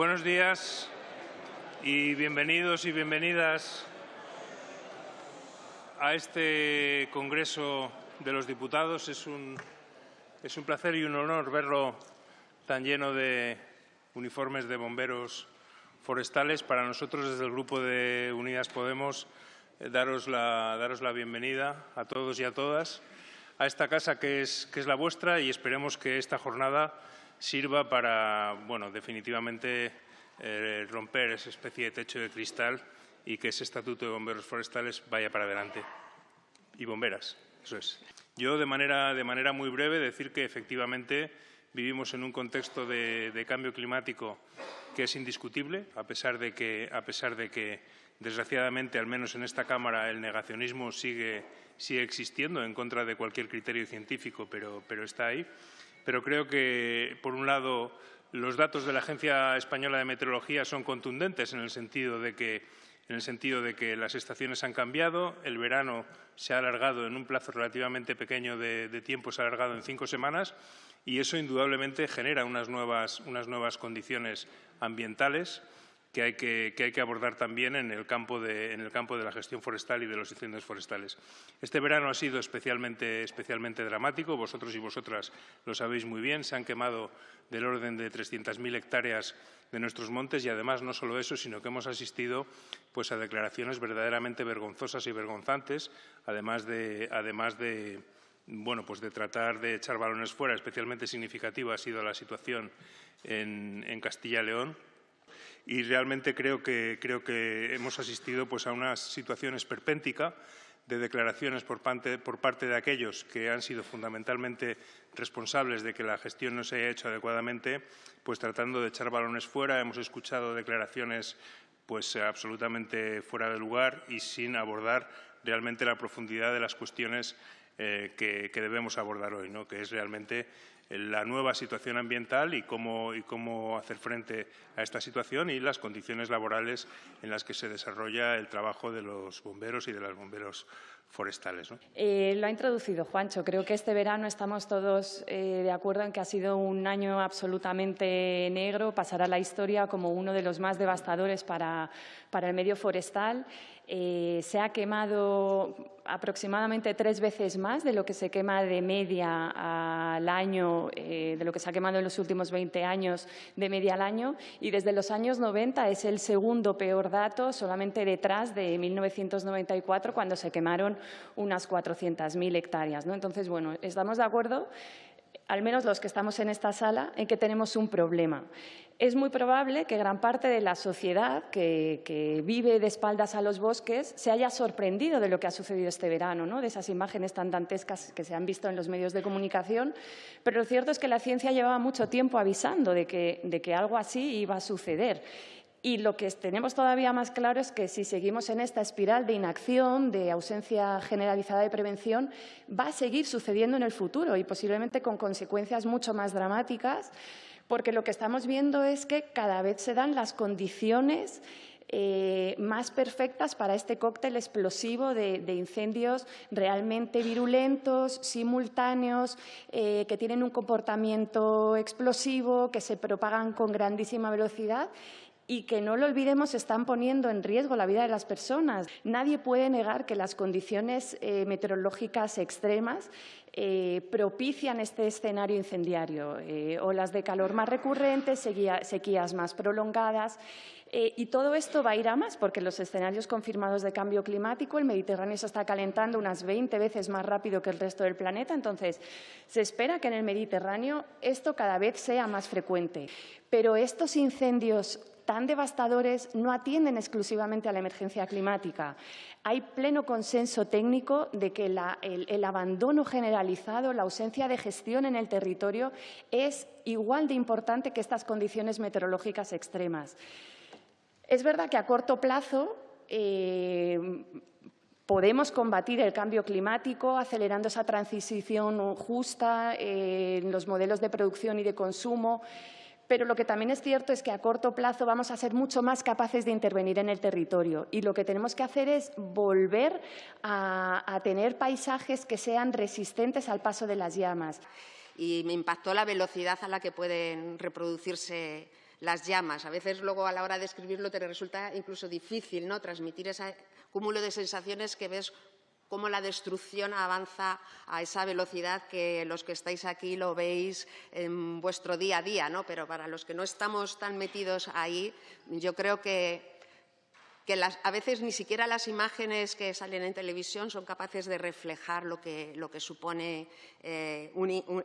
Buenos días y bienvenidos y bienvenidas a este Congreso de los Diputados. Es un, es un placer y un honor verlo tan lleno de uniformes de bomberos forestales. Para nosotros, desde el Grupo de Unidas Podemos, eh, daros, la, daros la bienvenida a todos y a todas a esta casa que es, que es la vuestra y esperemos que esta jornada sirva para, bueno, definitivamente eh, romper esa especie de techo de cristal y que ese estatuto de bomberos forestales vaya para adelante. Y bomberas, eso es. Yo, de manera, de manera muy breve, decir que efectivamente vivimos en un contexto de, de cambio climático que es indiscutible, a pesar de que, a pesar de que desgraciadamente, al menos en esta Cámara, el negacionismo sigue, sigue existiendo en contra de cualquier criterio científico, pero, pero está ahí. Pero creo que, por un lado, los datos de la Agencia Española de Meteorología son contundentes en el sentido de que, en las estaciones han cambiado, el verano se ha alargado en un plazo relativamente pequeño de, de tiempo, se ha alargado en cinco semanas y eso indudablemente genera unas nuevas, unas nuevas condiciones ambientales que hay que, que hay que, abordar también en el, campo de, en el campo de la gestión forestal y de los incendios forestales. Este verano ha sido especialmente, especialmente dramático, vosotros y vosotras lo sabéis muy bien, se han quemado del orden de 300.000 hectáreas de nuestros montes y además no solo eso, sino que hemos asistido pues, a declaraciones verdaderamente vergonzosas y vergonzantes, además de, además de bueno, pues de tratar de echar balones fuera, especialmente significativa ha sido la situación en, en Castilla y León, y realmente creo que, hemos asistido pues, a una situación esperpéntica de declaraciones por parte, por parte, de aquellos que han sido fundamentalmente responsables de que la gestión no se haya hecho adecuadamente, pues tratando de echar balones fuera. Hemos escuchado declaraciones pues, absolutamente fuera de lugar y sin abordar realmente la profundidad de las cuestiones eh, que, que, debemos abordar hoy, ¿no? que es realmente la nueva situación ambiental y cómo, y cómo hacer frente a esta situación y las condiciones laborales en las que se desarrolla el trabajo de los bomberos y de los bomberos forestales. Eh, lo ha introducido Juancho. Creo que este verano estamos todos eh, de acuerdo en que ha sido un año absolutamente negro, pasará la historia como uno de los más devastadores para, para el medio forestal. Eh, se ha quemado aproximadamente tres veces más de lo que se quema de media al año, eh, de lo que se ha quemado en los últimos 20 años de media al año, y desde los años 90 es el segundo peor dato, solamente detrás de 1994, cuando se quemaron unas 400.000 hectáreas. ¿no? Entonces, bueno, estamos de acuerdo al menos los que estamos en esta sala, en que tenemos un problema. Es muy probable que gran parte de la sociedad que, vive de espaldas a los bosques se haya sorprendido de lo que ha sucedido este verano, ¿no? de esas imágenes tan dantescas que se han visto en los medios de comunicación, pero lo cierto es que la ciencia llevaba mucho tiempo avisando de que, de que algo así iba a suceder. Y lo que tenemos todavía más claro es que si seguimos en esta espiral de inacción, de ausencia generalizada de prevención, va a seguir sucediendo en el futuro y posiblemente con consecuencias mucho más dramáticas, porque lo que estamos viendo es que cada vez se dan las condiciones eh, más perfectas para este cóctel explosivo de, incendios realmente virulentos, simultáneos, eh, que tienen un comportamiento explosivo, que se propagan con grandísima velocidad y que no lo olvidemos están poniendo en riesgo la vida de las personas. Nadie puede negar que las condiciones eh, meteorológicas extremas eh, propician este escenario incendiario, eh, olas de calor más recurrentes, sequía, sequías más prolongadas. Eh, y todo esto va a ir a más porque los escenarios confirmados de cambio climático, el Mediterráneo se está calentando unas 20 veces más rápido que el resto del planeta. Entonces, se espera que en el Mediterráneo esto cada vez sea más frecuente. Pero estos incendios tan devastadores no atienden exclusivamente a la emergencia climática. Hay pleno consenso técnico de que el abandono generalizado, la ausencia de gestión en el territorio es igual de importante que estas condiciones meteorológicas extremas. Es verdad que a corto plazo eh, podemos combatir el cambio climático acelerando esa transición justa eh, en los modelos de producción y de consumo, pero lo que también es cierto es que a corto plazo vamos a ser mucho más capaces de intervenir en el territorio y lo que tenemos que hacer es volver a, tener paisajes que sean resistentes al paso de las llamas. Y me impactó la velocidad a la que pueden reproducirse las llamas. A veces luego a la hora de escribirlo te resulta incluso difícil ¿no? transmitir ese cúmulo de sensaciones que ves cómo la destrucción avanza a esa velocidad que los que estáis aquí lo veis en vuestro día a día, ¿no? Pero para los que no estamos tan metidos ahí, yo creo que que a veces ni siquiera las imágenes que salen en televisión son capaces de reflejar lo que, lo que supone eh,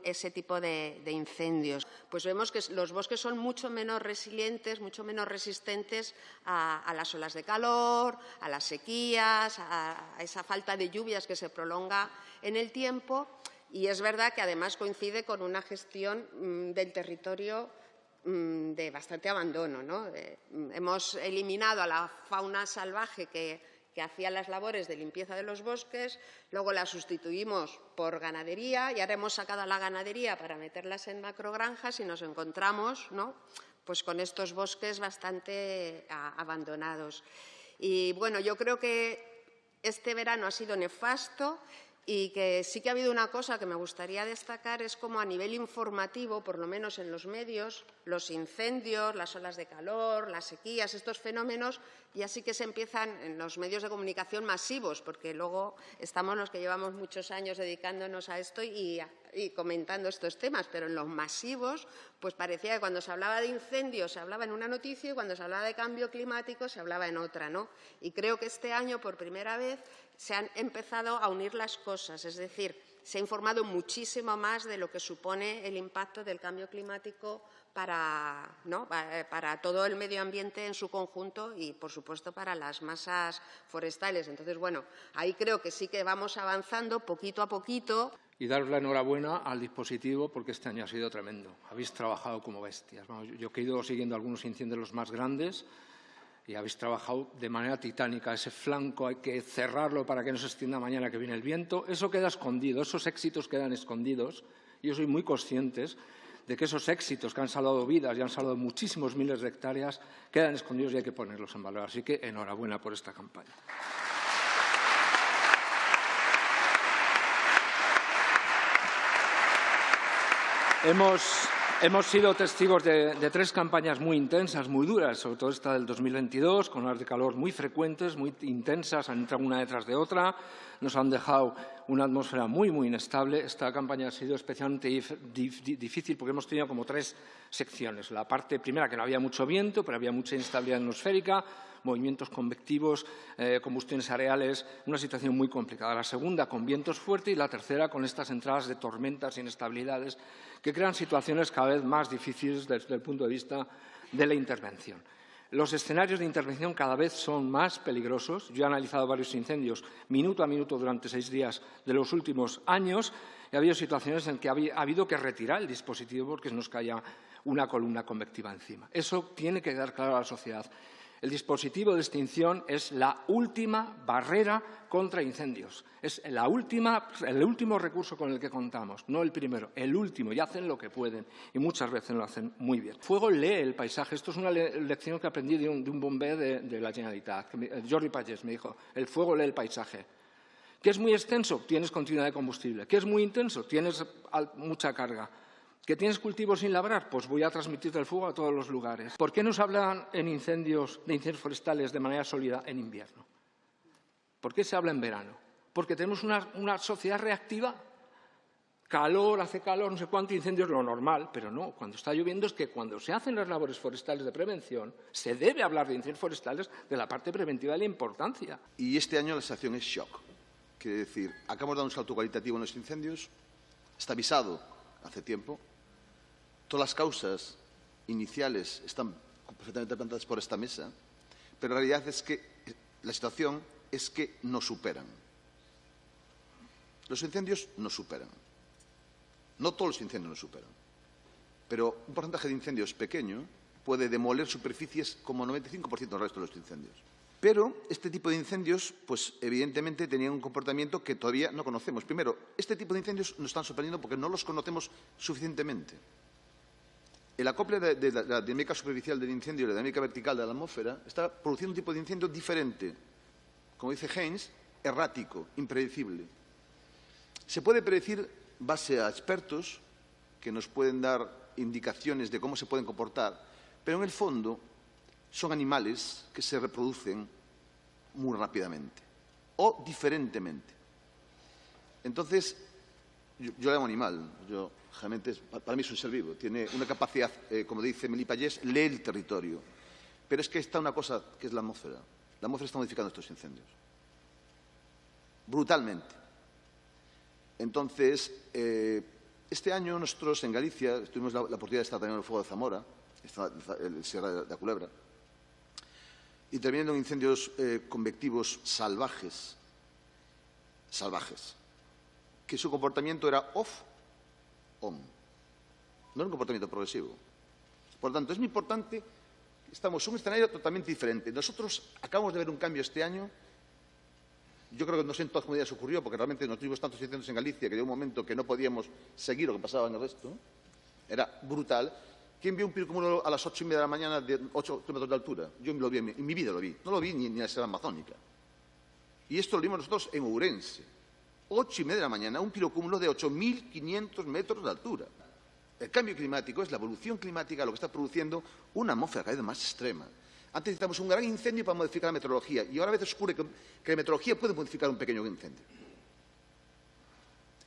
ese tipo de, incendios. Pues vemos que los bosques son mucho menos resilientes, mucho menos resistentes a, las olas de calor, a las sequías, a esa falta de lluvias que se prolonga en el tiempo. Y es verdad que además coincide con una gestión mm, del territorio de bastante abandono. ¿no? Mm, hemos eliminado a la fauna salvaje que, hacía las labores de limpieza de los bosques, luego la sustituimos por ganadería y ahora hemos sacado a la ganadería para meterlas en macrogranjas y nos encontramos ¿no? pues con estos bosques bastante abandonados. Y bueno, yo creo que este verano ha sido nefasto y que sí que ha habido una cosa que me gustaría destacar, es como a nivel informativo, por lo menos en los medios, los incendios, las olas de calor, las sequías, estos fenómenos, ya sí que se empiezan en los medios de comunicación masivos, porque luego estamos los que llevamos muchos años dedicándonos a esto y, comentando estos temas, pero en los masivos, pues parecía que cuando se hablaba de incendios se hablaba en una noticia y cuando se hablaba de cambio climático se hablaba en otra, ¿no? Y creo que este año, por primera vez, se han empezado a unir las cosas, es decir, se ha informado muchísimo más de lo que supone el impacto del cambio climático para, eh, para, todo el medio ambiente en su conjunto y, por supuesto, para las masas forestales. Entonces, bueno, ahí creo que sí que vamos avanzando poquito a poquito. Y daros la enhorabuena al dispositivo porque este año ha sido tremendo. Habéis trabajado como bestias. Yo he ido siguiendo algunos incendios los más grandes y habéis trabajado de manera titánica. Ese flanco hay que cerrarlo para que no se extienda mañana que viene el viento. Eso queda escondido, esos éxitos quedan escondidos. Yo soy muy consciente de que esos éxitos que han salvado vidas y han salvado muchísimos miles de hectáreas quedan escondidos y hay que ponerlos en valor. Así que enhorabuena por esta campaña. Hemos, Hemos sido testigos de, tres campañas muy intensas, muy duras, sobre todo esta del 2022, con horas de calor muy frecuentes, muy intensas, han entrado una detrás de otra, nos han dejado una atmósfera muy, muy inestable. Esta campaña ha sido especialmente difícil porque hemos tenido como tres secciones. La parte primera, que no había mucho viento, pero había mucha inestabilidad atmosférica, movimientos convectivos, eh, combustiones areales, una situación muy complicada. La segunda con vientos fuertes y la tercera con estas entradas de tormentas e inestabilidades que crean situaciones cada vez más difíciles desde el punto de vista de la intervención. Los escenarios de intervención cada vez son más peligrosos. Yo he analizado varios incendios minuto a minuto durante seis días de los últimos años y ha habido situaciones en que ha habido que retirar el dispositivo porque nos caía una columna convectiva encima. Eso tiene que quedar claro a la sociedad. El dispositivo de extinción es la última barrera contra incendios. Es el último recurso con el que contamos, no el primero, el último. Y hacen lo que pueden y muchas veces lo hacen muy bien. Fuego lee el paisaje. Esto es una lección que aprendí de un, de bombé de, la Generalitat. Jordi Pagés me dijo, el fuego lee el paisaje. ¿Qué es muy extenso? Tienes continuidad de combustible. ¿Qué es muy intenso? Tienes mucha carga. ¿Que tienes cultivos sin labrar? Pues voy a transmitir el fuego a todos los lugares. ¿Por qué nos hablan en incendios, de incendios forestales de manera sólida en invierno? ¿Por qué se habla en verano? Porque tenemos una, sociedad reactiva. Calor, hace calor, no sé cuánto, incendios, lo normal, pero no. Cuando está lloviendo es que cuando se hacen las labores forestales de prevención, se debe hablar de incendios forestales de la parte preventiva de la importancia. Y este año la situación es shock. Quiere decir, acabamos de dar un salto cualitativo en los incendios, está avisado hace tiempo, Todas las causas iniciales están perfectamente plantadas por esta mesa, pero la realidad es que la situación es que nos superan. Los incendios nos superan. No todos los incendios nos superan, pero un porcentaje de incendios pequeño puede demoler superficies como 95% del resto de los incendios. Pero este tipo de incendios, pues evidentemente tenían un comportamiento que todavía no conocemos. Primero, este tipo de incendios nos están sorprendiendo porque no los conocemos suficientemente. El acople de, la, dinámica superficial del incendio y la dinámica vertical de la atmósfera está produciendo un tipo de incendio diferente. Como dice Haynes, errático, impredecible. Se puede predecir base a expertos que nos pueden dar indicaciones de cómo se pueden comportar, pero en el fondo son animales que se reproducen muy rápidamente o diferentemente. Entonces, yo, le llamo animal, yo realmente para mí es un ser vivo, tiene una capacidad, eh, como dice Meli Payés, lee el territorio. Pero es que está una cosa que es la atmósfera. La atmósfera está modificando estos incendios. Brutalmente. Entonces, eh, este año nosotros en Galicia tuvimos la, la, oportunidad de estar también en el fuego de Zamora, el Sierra de la Culebra, interviniendo en incendios eh, convectivos salvajes, salvajes, que su comportamiento era off-on, no era un comportamiento progresivo. Por tanto, es muy importante, estamos en un escenario totalmente diferente. Nosotros acabamos de ver un cambio este año yo creo que no sé en todas comunidades ocurrió, porque realmente no tuvimos tantos incendios en Galicia que de un momento que no podíamos seguir lo que pasaba en el resto. Era brutal. ¿Quién vio un pirocúmulo a las ocho y media de la mañana de ocho kilómetros de altura? Yo lo vi, en mi vida lo vi. No lo vi ni, ni en la selva amazónica. Y esto lo vimos nosotros en Ourense. Ocho y media de la mañana, un pirocúmulo de 8.500 metros de altura. El cambio climático es la evolución climática lo que está produciendo una atmósfera cada vez más extrema. Antes necesitamos un gran incendio para modificar la meteorología y ahora a veces ocurre que, que la meteorología puede modificar un pequeño incendio.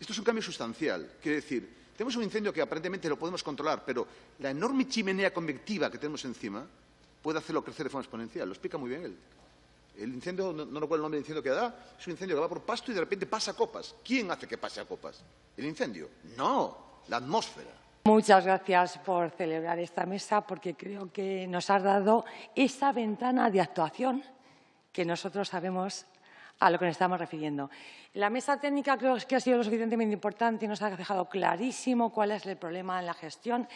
Esto es un cambio sustancial. Quiere decir, tenemos un incendio que aparentemente lo podemos controlar, pero la enorme chimenea convectiva que tenemos encima puede hacerlo crecer de forma exponencial. Lo explica muy bien él. El incendio, no, no recuerdo el nombre del incendio que da, es un incendio que va por pasto y de repente pasa a copas. ¿Quién hace que pase a copas? ¿El incendio? No, la atmósfera. Muchas gracias por celebrar esta mesa porque creo que nos has dado esa ventana de actuación que nosotros sabemos a lo que nos estamos refiriendo. La mesa técnica creo que ha sido lo suficientemente importante y nos ha dejado clarísimo cuál es el problema en la gestión.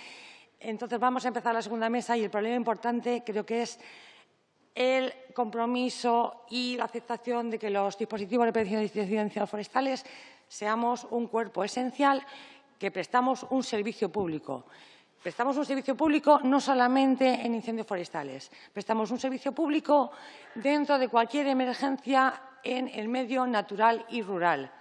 Entonces vamos a empezar la segunda mesa y el problema importante creo que es el compromiso y la aceptación de que los dispositivos de prevención y extinción forestales seamos un cuerpo esencial que prestamos un servicio público. Prestamos un servicio público no solamente en incendios forestales, prestamos un servicio público dentro de cualquier emergencia en el medio natural y rural.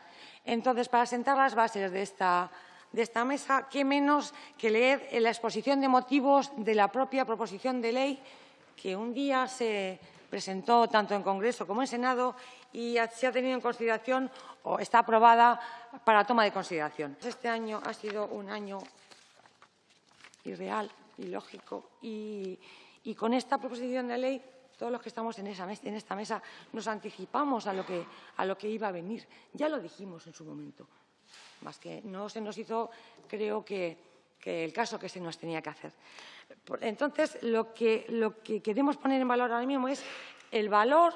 Entonces, para sentar las bases de esta, de esta mesa, qué menos que leer la exposición de motivos de la propia proposición de ley que un día se presentó tanto en Congreso como en Senado y se ha tenido en consideración o está aprobada para toma de consideración. Este año ha sido un año irreal, ilógico y, y con esta proposición de ley todos los que estamos en, esta mesa nos anticipamos a lo que iba a venir. Ya lo dijimos en su momento, más que no se nos hizo, creo que, que el caso que se nos tenía que hacer. Entonces, lo que, queremos poner en valor ahora mismo es el valor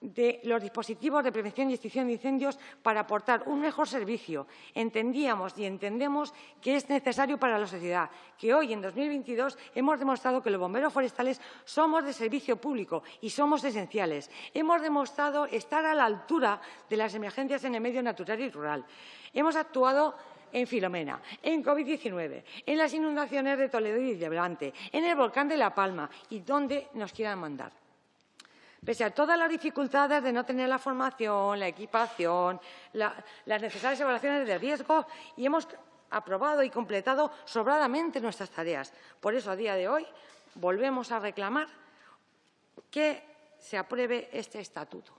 de los dispositivos de prevención y extinción de incendios para aportar un mejor servicio. Entendíamos y entendemos que es necesario para la sociedad, que hoy, en 2022, hemos demostrado que los bomberos forestales somos de servicio público y somos esenciales. Hemos demostrado estar a la altura de las emergencias en el medio natural y rural. Hemos actuado en Filomena, en COVID-19, en las inundaciones de Toledo y de Levante, en el volcán de La Palma y donde nos quieran mandar. Pese a todas las dificultades de no tener la formación, la equipación, la, las necesarias evaluaciones de riesgo y hemos aprobado y completado sobradamente nuestras tareas. Por eso, a día de hoy, volvemos a reclamar que se apruebe este estatuto,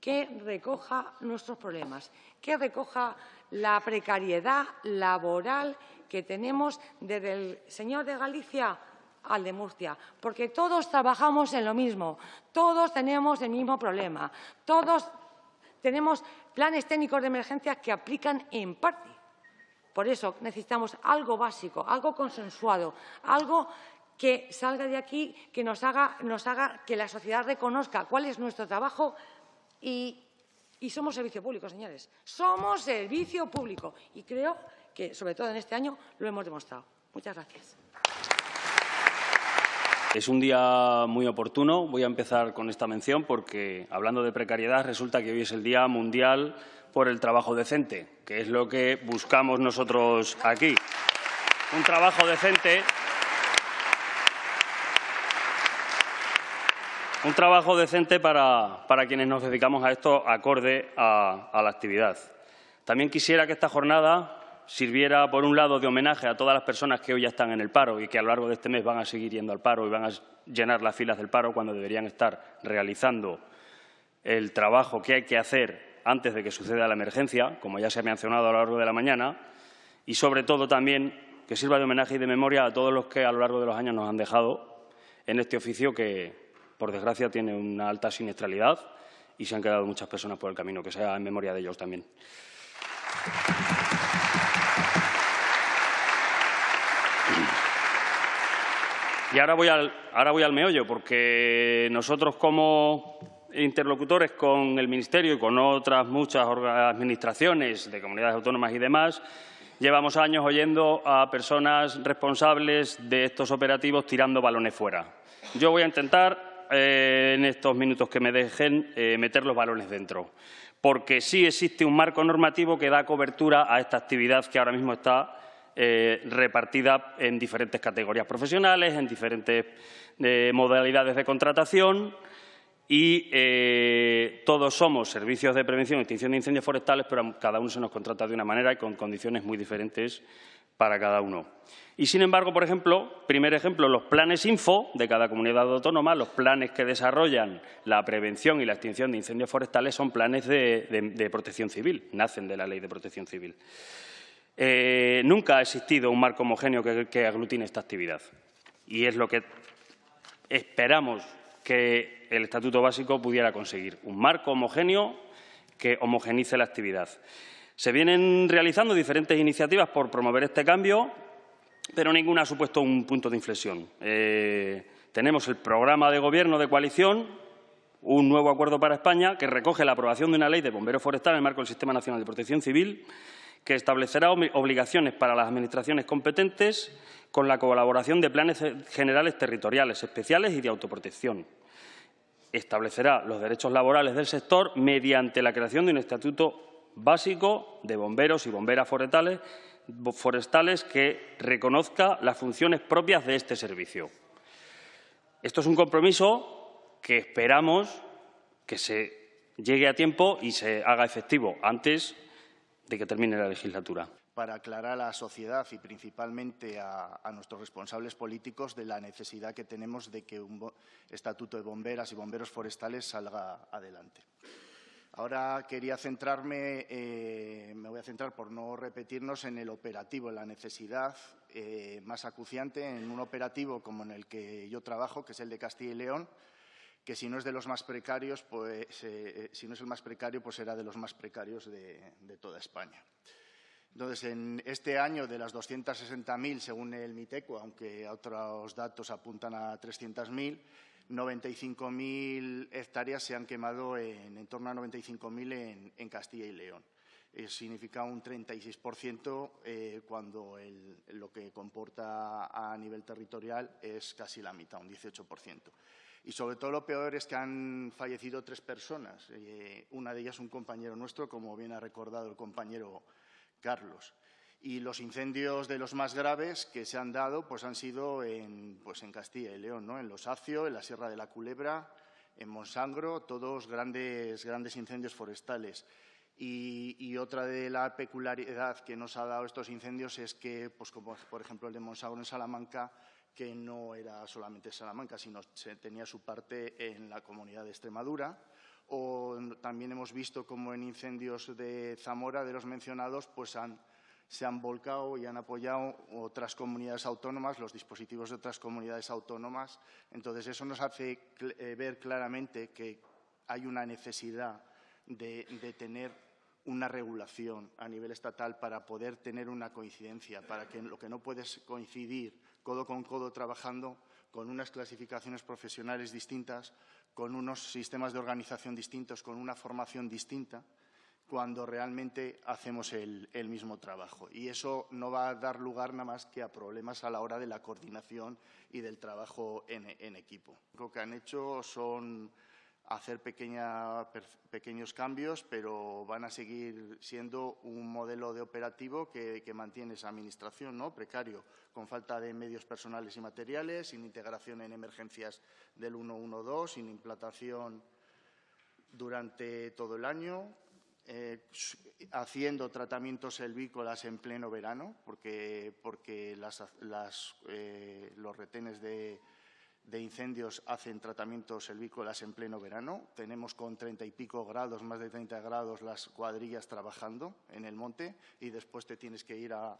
que recoja nuestros problemas, que recoja la precariedad laboral que tenemos desde el señor de Galicia al de Murcia, porque todos trabajamos en lo mismo, todos tenemos el mismo problema, todos tenemos planes técnicos de emergencia que aplican en parte. Por eso necesitamos algo básico, algo consensuado, algo que salga de aquí, que nos haga, nos haga que la sociedad reconozca cuál es nuestro trabajo y somos servicio público, señores. Somos servicio público. Y creo que, sobre todo en este año, lo hemos demostrado. Muchas gracias. Es un día muy oportuno. Voy a empezar con esta mención porque, hablando de precariedad, resulta que hoy es el Día Mundial por el Trabajo Decente, que es lo que buscamos nosotros aquí. Un trabajo decente Un trabajo decente para, para, quienes nos dedicamos a esto acorde a, a la actividad. También quisiera que esta jornada sirviera, por un lado, de homenaje a todas las personas que hoy ya están en el paro y que a lo largo de este mes van a seguir yendo al paro y van a llenar las filas del paro cuando deberían estar realizando el trabajo que hay que hacer antes de que suceda la emergencia, como ya se ha mencionado a lo largo de la mañana, y sobre todo también que sirva de homenaje y de memoria a todos los que a lo largo de los años nos han dejado en este oficio que, por desgracia, tiene una alta siniestralidad y se han quedado muchas personas por el camino, que sea en memoria de ellos también. Y ahora voy, al, ahora voy al meollo, porque nosotros como interlocutores con el Ministerio y con otras muchas administraciones de comunidades autónomas y demás, llevamos años oyendo a personas responsables de estos operativos tirando balones fuera. Yo voy a intentar, eh, en estos minutos que me dejen, eh, meter los balones dentro, porque sí existe un marco normativo que da cobertura a esta actividad que ahora mismo está eh, repartida en diferentes categorías profesionales, en diferentes modalidades de contratación y todos somos servicios de prevención y extinción de incendios forestales, pero cada uno se nos contrata de una manera y con condiciones muy diferentes para cada uno. Y, sin embargo, por ejemplo, primer ejemplo, los planes Info de cada comunidad autónoma, los planes que desarrollan la prevención y la extinción de incendios forestales son planes de protección civil, nacen de la Ley de Protección Civil. Eh, nunca ha existido un marco homogéneo que, aglutine esta actividad y es lo que esperamos que el Estatuto Básico pudiera conseguir, un marco homogéneo que homogenice la actividad. Se vienen realizando diferentes iniciativas por promover este cambio, pero ninguna ha supuesto un punto de inflexión. Eh, tenemos el programa de gobierno de coalición, un nuevo acuerdo para España, que recoge la aprobación de una ley de bomberos forestales en el marco del Sistema Nacional de Protección Civil, que establecerá obligaciones para las administraciones competentes con la colaboración de planes generales territoriales especiales y de autoprotección. Establecerá los derechos laborales del sector mediante la creación de un estatuto básico de bomberos y bomberas forestales, que reconozca las funciones propias de este servicio. Esto es un compromiso que esperamos que se llegue a tiempo y se haga efectivo antes de que termine la legislatura. Para aclarar a la sociedad y principalmente a, nuestros responsables políticos de la necesidad que tenemos de que un estatuto de bomberas y bomberos forestales salga adelante. Ahora quería centrarme, eh, me voy a centrar por no repetirnos en el operativo, en la necesidad eh, más acuciante en un operativo como en el que yo trabajo, que es el de Castilla y León, que si no es de los más precarios, pues eh, si no es el más precario, pues será de los más precarios de, toda España. Entonces, en este año, de las 260.000, según el MITECO, aunque otros datos apuntan a 300.000, 95.000 hectáreas se han quemado en, en torno a 95.000 en, en, Castilla y León. Eso significa un 36% eh, cuando lo que comporta a nivel territorial es casi la mitad, un 18%. Y sobre todo lo peor es que han fallecido tres personas, eh, una de ellas un compañero nuestro, como bien ha recordado el compañero Carlos. Y los incendios de los más graves que se han dado pues han sido en, pues en Castilla y León, ¿no? en Los Acio, en la Sierra de la Culebra, en Monsangro, todos grandes, grandes incendios forestales. Y, y, otra de la peculiaridad que nos ha dado estos incendios es que, pues como por ejemplo el de Monsangro en Salamanca, que no era solamente Salamanca, sino que tenía su parte en la comunidad de Extremadura. O también hemos visto como en incendios de Zamora, de los mencionados, pues se han volcado y han apoyado otras comunidades autónomas, los dispositivos de otras comunidades autónomas. Entonces, eso nos hace eh, ver claramente que hay una necesidad de, tener una regulación a nivel estatal para poder tener una coincidencia, para que lo que no puedes coincidir codo con codo trabajando con unas clasificaciones profesionales distintas, con unos sistemas de organización distintos, con una formación distinta, cuando realmente hacemos el, mismo trabajo. Y eso no va a dar lugar nada más que a problemas a la hora de la coordinación y del trabajo en, equipo. Lo que han hecho son hacer pequeños cambios, pero van a seguir siendo un modelo de operativo que, mantiene esa administración ¿no? precario, con falta de medios personales y materiales, sin integración en emergencias del 112, sin implantación durante todo el año, eh, haciendo tratamientos selvícolas en pleno verano, porque, porque eh, los retenes de, incendios hacen tratamientos selvícolas en pleno verano. Tenemos con treinta y pico grados, más de 30 grados, las cuadrillas trabajando en el monte y después te tienes que ir a,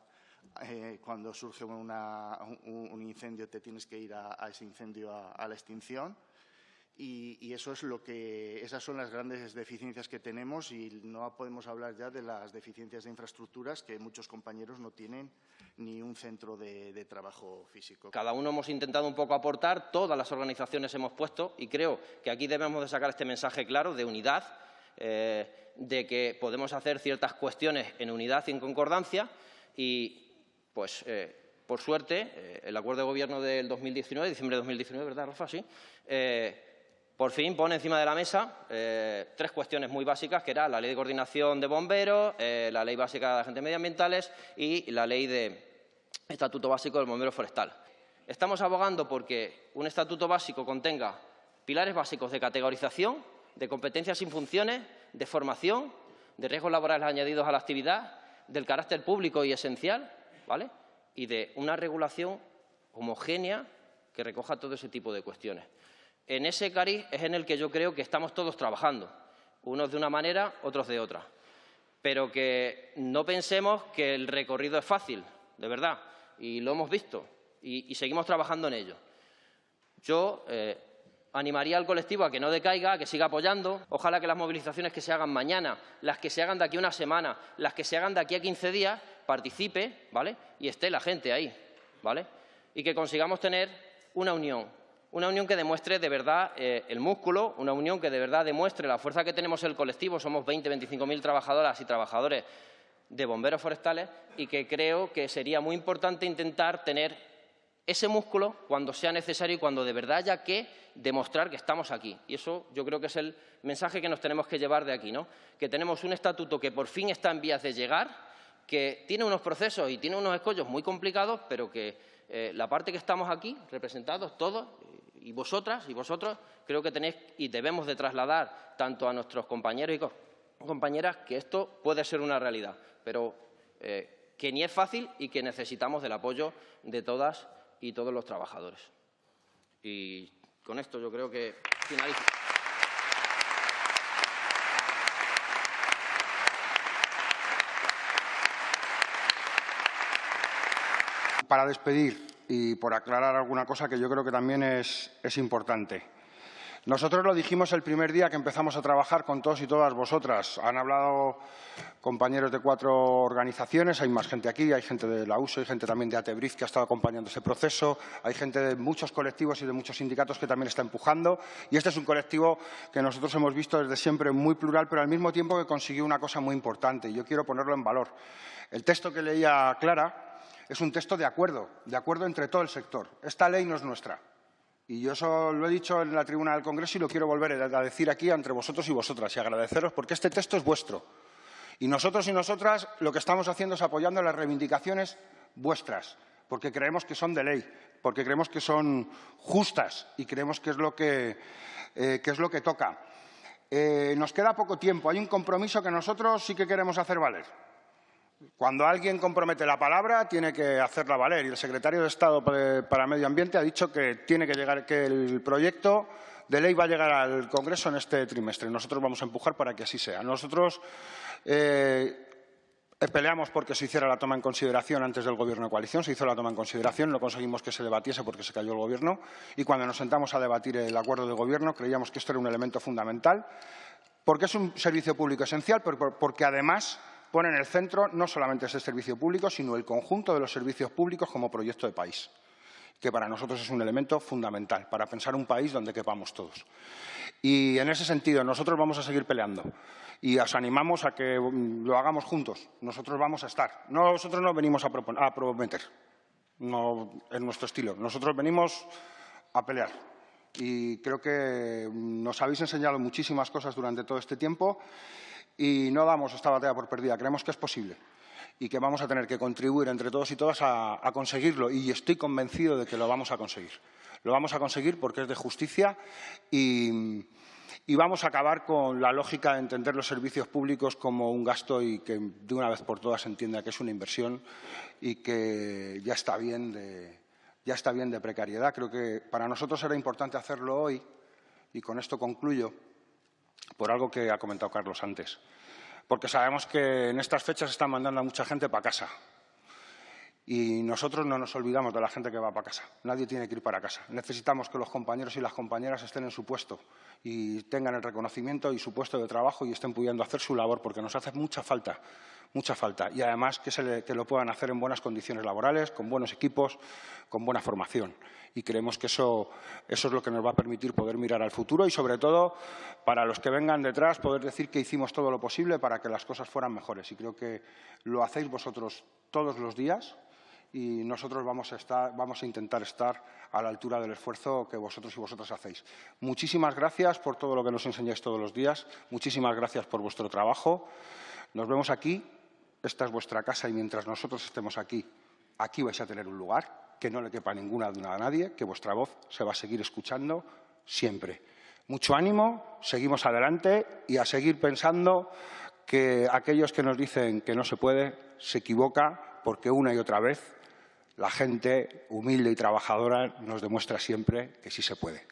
eh, cuando surge un, incendio, te tienes que ir a, ese incendio a la extinción y, eso es lo que, esas son las grandes deficiencias que tenemos y no podemos hablar ya de las deficiencias de infraestructuras que muchos compañeros no tienen ni un centro de, trabajo físico. Cada uno hemos intentado un poco aportar, todas las organizaciones hemos puesto y creo que aquí debemos de sacar este mensaje claro de unidad, eh, de que podemos hacer ciertas cuestiones en unidad y en concordancia y, pues, eh, por suerte, eh, el acuerdo de gobierno del 2019, diciembre de 2019, ¿verdad, Rafa? Sí por fin pone encima de la mesa eh, tres cuestiones muy básicas, que era la Ley de Coordinación de Bomberos, eh, la Ley Básica de Agentes Medioambientales y la Ley de Estatuto Básico del Bombero Forestal. Estamos abogando porque un estatuto básico contenga pilares básicos de categorización, de competencias y funciones, de formación, de riesgos laborales añadidos a la actividad, del carácter público y esencial, ¿vale? y de una regulación homogénea que recoja todo ese tipo de cuestiones en ese cariz es en el que yo creo que estamos todos trabajando, unos de una manera, otros de otra. Pero que no pensemos que el recorrido es fácil, de verdad, y lo hemos visto, y, seguimos trabajando en ello. Yo eh, animaría al colectivo a que no decaiga, a que siga apoyando. Ojalá que las movilizaciones que se hagan mañana, las que se hagan de aquí a una semana, las que se hagan de aquí a 15 días, participe, ¿vale? Y esté la gente ahí, ¿vale? Y que consigamos tener una unión, una unión que demuestre de verdad eh, el músculo, una unión que de verdad demuestre la fuerza que tenemos el colectivo, somos 20, 25 mil trabajadoras y trabajadores de bomberos forestales y que creo que sería muy importante intentar tener ese músculo cuando sea necesario y cuando de verdad haya que demostrar que estamos aquí. Y eso yo creo que es el mensaje que nos tenemos que llevar de aquí, ¿no? que tenemos un estatuto que por fin está en vías de llegar, que tiene unos procesos y tiene unos escollos muy complicados, pero que eh, la parte que estamos aquí, representados todos, y vosotras y vosotros creo que tenéis y debemos de trasladar tanto a nuestros compañeros y compañeras que esto puede ser una realidad, pero eh, que ni es fácil y que necesitamos del apoyo de todas y todos los trabajadores. Y con esto yo creo que finalizo. Para despedir y por aclarar alguna cosa que yo creo que también es, importante. Nosotros lo dijimos el primer día que empezamos a trabajar con todos y todas vosotras. Han hablado compañeros de cuatro organizaciones, hay más gente aquí, hay gente de la USO, hay gente también de Atebriz que ha estado acompañando ese proceso, hay gente de muchos colectivos y de muchos sindicatos que también está empujando. Y este es un colectivo que nosotros hemos visto desde siempre muy plural, pero al mismo tiempo que consiguió una cosa muy importante y yo quiero ponerlo en valor. El texto que leía Clara es un texto de acuerdo, de acuerdo entre todo el sector. Esta ley no es nuestra. Y yo eso lo he dicho en la tribuna del Congreso y lo quiero volver a decir aquí entre vosotros y vosotras y agradeceros porque este texto es vuestro. Y nosotros y nosotras lo que estamos haciendo es apoyando las reivindicaciones vuestras, porque creemos que son de ley, porque creemos que son justas y creemos que es lo que, eh, es lo que toca. Eh, nos queda poco tiempo. Hay un compromiso que nosotros sí que queremos hacer valer. Cuando alguien compromete la palabra, tiene que hacerla valer. Y el secretario de Estado para Medio Ambiente ha dicho que tiene que llegar, que el proyecto de ley va a llegar al Congreso en este trimestre. Nosotros vamos a empujar para que así sea. Nosotros eh, peleamos porque se hiciera la toma en consideración antes del Gobierno de coalición. Se hizo la toma en consideración, no conseguimos que se debatiese porque se cayó el Gobierno. Y cuando nos sentamos a debatir el acuerdo de Gobierno, creíamos que esto era un elemento fundamental porque es un servicio público esencial, porque además pone en el centro no solamente ese servicio público, sino el conjunto de los servicios públicos como proyecto de país, que para nosotros es un elemento fundamental para pensar un país donde quepamos todos. Y en ese sentido, nosotros vamos a seguir peleando y os animamos a que mm, lo hagamos juntos. Nosotros vamos a estar. Nosotros no venimos a, prometer, no es nuestro estilo. Nosotros venimos a pelear. Y creo que mm, nos habéis enseñado muchísimas cosas durante todo este tiempo y no damos esta batalla por perdida. Creemos que es posible y que vamos a tener que contribuir entre todos y todas a, conseguirlo y estoy convencido de que lo vamos a conseguir. Lo vamos a conseguir porque es de justicia y, y vamos a acabar con la lógica de entender los servicios públicos como un gasto y que de una vez por todas se entienda que es una inversión y que ya está bien de, ya está bien de precariedad. Creo que para nosotros era importante hacerlo hoy y con esto concluyo por algo que ha comentado Carlos antes. Porque sabemos que en estas fechas están mandando a mucha gente para casa. Y nosotros no nos olvidamos de la gente que va para casa. Nadie tiene que ir para casa. Necesitamos que los compañeros y las compañeras estén en su puesto y tengan el reconocimiento y su puesto de trabajo y estén pudiendo hacer su labor, porque nos hace mucha falta, mucha falta. Y además que, se que lo puedan hacer en buenas condiciones laborales, con buenos equipos, con buena formación. Y creemos que eso, eso es lo que nos va a permitir poder mirar al futuro y, sobre todo, para los que vengan detrás, poder decir que hicimos todo lo posible para que las cosas fueran mejores. Y creo que lo hacéis vosotros todos los días y nosotros vamos a, estar, vamos a intentar estar a la altura del esfuerzo que vosotros y vosotras hacéis. Muchísimas gracias por todo lo que nos enseñáis todos los días. Muchísimas gracias por vuestro trabajo. Nos vemos aquí. Esta es vuestra casa y mientras nosotros estemos aquí, aquí vais a tener un lugar, que no le quepa ninguna duda a nadie, que vuestra voz se va a seguir escuchando siempre. Mucho ánimo, seguimos adelante y a seguir pensando que aquellos que nos dicen que no se puede se equivoca porque una y otra vez la gente humilde y trabajadora nos demuestra siempre que sí se puede.